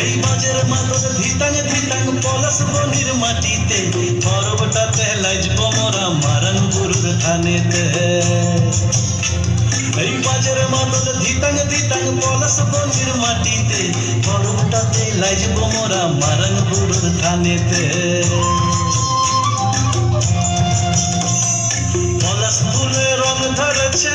এই বাজের মাতর ধিতাং ধিতাং পলাশ বনির মাটিতে। পর্বটাতে লাজব মোরা মারান গুরুর খানেতে এই বাজের মাদর দিতাং দিতাং পলাশ বলির মাটিতে। পর্বটাতে লাইজব মোরা মারাং গুরুর থানেতে। পলাশ ফুলে রং ধরেছে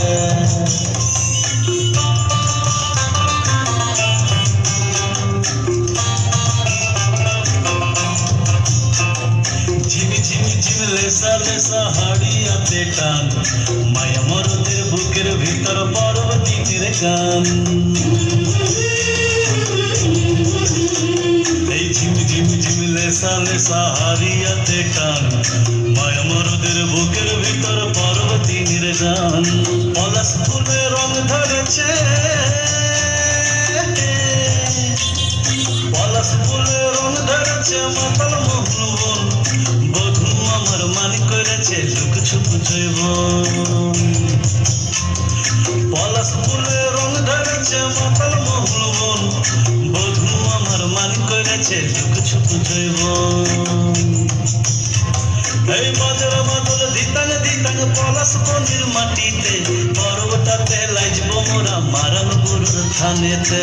লেসা হাড়িয়াতে টান মায়া মরদের বুকের ভিতর পর্বতীর গান। এই ঝিমি ঝিমি ঝিমি লেসা লেসা হারিয়াতে টান মায়া মরদের বুকের ভিতর পর্বতী নির্গান পলাশ রং ধরেছে। পলাশ ফুলে রং ধরেছে মাতাল মোহন বন বধু আমার মানি করেছে লুক ছুপ জৈবন। পলাশ ফুলে রং ধরেছে মাতাল মোহন বন। বধু আমার মান করেছে লুক ছুপ জৈবন। এই বাজার বাদল দিতাং দিতাং পলাশ বনির মাটিতে পর্বটাতে লাজব মোরা মারন গুরুর থানেতে।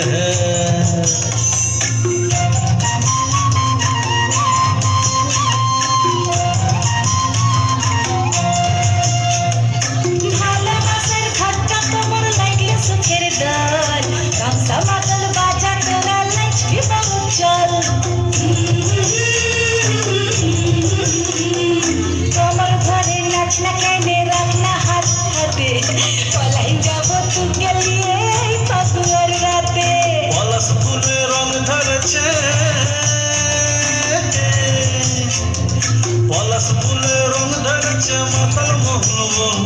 ধরেছে মাতাল বন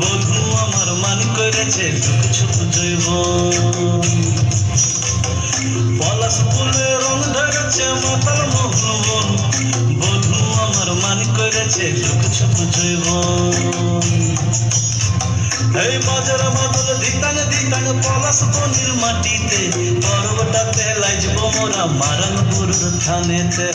বধু আমার মান করেছে লুক ছুপ জৈবন পলাশ ফুলে রং ধরেছে মাতাল বন বধু আমার মান করেছে লুক ছুপ জৈবন এই বাজার বাদল দিতাং দিতাং পলাশ বনির মাটিতে, পর্বটাতে লাজব মোরা মারন গুরুর থানেতে।